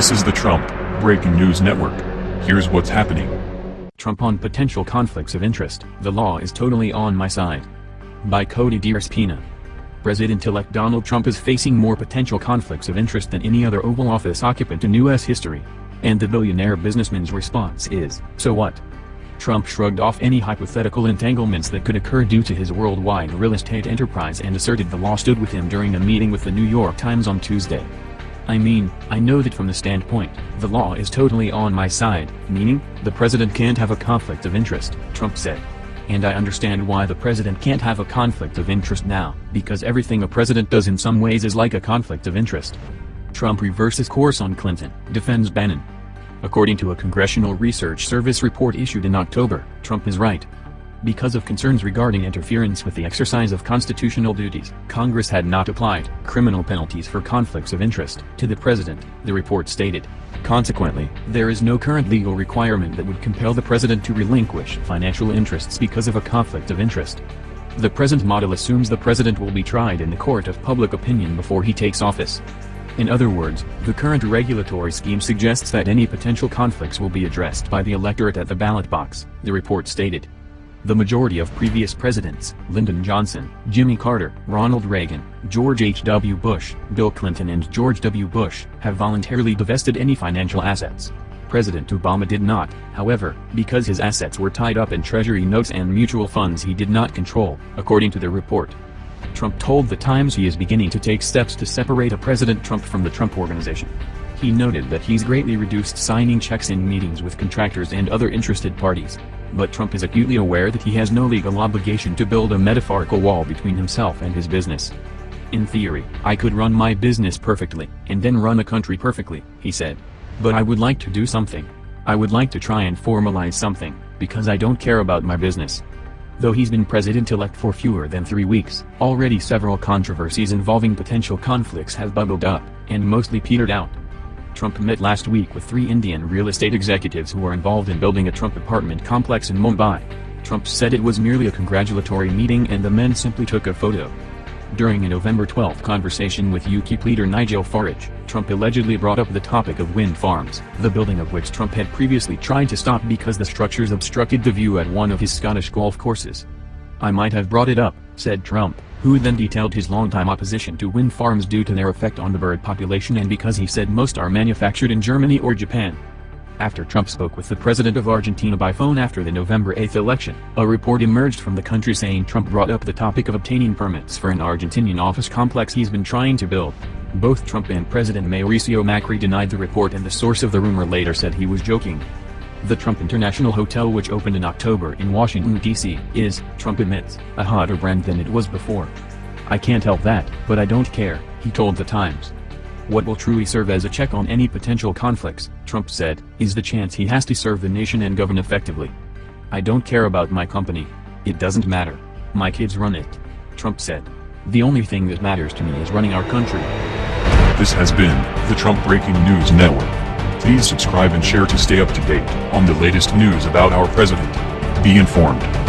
This is the Trump Breaking News Network. Here's what's happening. Trump on potential conflicts of interest. The law is totally on my side. By Cody DeRespina. President-elect Donald Trump is facing more potential conflicts of interest than any other Oval Office occupant in U.S. history. And the billionaire businessman's response is, so what? Trump shrugged off any hypothetical entanglements that could occur due to his worldwide real estate enterprise and asserted the law stood with him during a meeting with the New York Times on Tuesday. I mean, I know that from the standpoint, the law is totally on my side, meaning, the president can't have a conflict of interest, Trump said. And I understand why the president can't have a conflict of interest now, because everything a president does in some ways is like a conflict of interest. Trump reverses course on Clinton, defends Bannon. According to a Congressional Research Service report issued in October, Trump is right. Because of concerns regarding interference with the exercise of constitutional duties, Congress had not applied criminal penalties for conflicts of interest to the president, the report stated. Consequently, there is no current legal requirement that would compel the president to relinquish financial interests because of a conflict of interest. The present model assumes the president will be tried in the court of public opinion before he takes office. In other words, the current regulatory scheme suggests that any potential conflicts will be addressed by the electorate at the ballot box, the report stated. The majority of previous presidents, Lyndon Johnson, Jimmy Carter, Ronald Reagan, George H.W. Bush, Bill Clinton and George W. Bush, have voluntarily divested any financial assets. President Obama did not, however, because his assets were tied up in treasury notes and mutual funds he did not control, according to the report. Trump told The Times he is beginning to take steps to separate a President Trump from the Trump Organization. He noted that he's greatly reduced signing checks in meetings with contractors and other interested parties. But Trump is acutely aware that he has no legal obligation to build a metaphorical wall between himself and his business. In theory, I could run my business perfectly, and then run a country perfectly, he said. But I would like to do something. I would like to try and formalize something, because I don't care about my business. Though he's been president-elect for fewer than three weeks, already several controversies involving potential conflicts have bubbled up, and mostly petered out. Trump met last week with three Indian real estate executives who are involved in building a Trump apartment complex in Mumbai. Trump said it was merely a congratulatory meeting and the men simply took a photo. During a November 12 conversation with UKIP leader Nigel Farage, Trump allegedly brought up the topic of wind farms, the building of which Trump had previously tried to stop because the structures obstructed the view at one of his Scottish golf courses. I might have brought it up, said Trump, who then detailed his longtime opposition to wind farms due to their effect on the bird population and because he said most are manufactured in Germany or Japan after Trump spoke with the president of Argentina by phone after the November 8 election. A report emerged from the country saying Trump brought up the topic of obtaining permits for an Argentinian office complex he's been trying to build. Both Trump and President Mauricio Macri denied the report and the source of the rumor later said he was joking. The Trump International Hotel which opened in October in Washington, D.C., is, Trump admits, a hotter brand than it was before. I can't help that, but I don't care, he told The Times. What will truly serve as a check on any potential conflicts, Trump said, is the chance he has to serve the nation and govern effectively. I don't care about my company. It doesn't matter. My kids run it. Trump said. The only thing that matters to me is running our country. This has been the Trump Breaking News Network. Please subscribe and share to stay up to date on the latest news about our president. Be informed.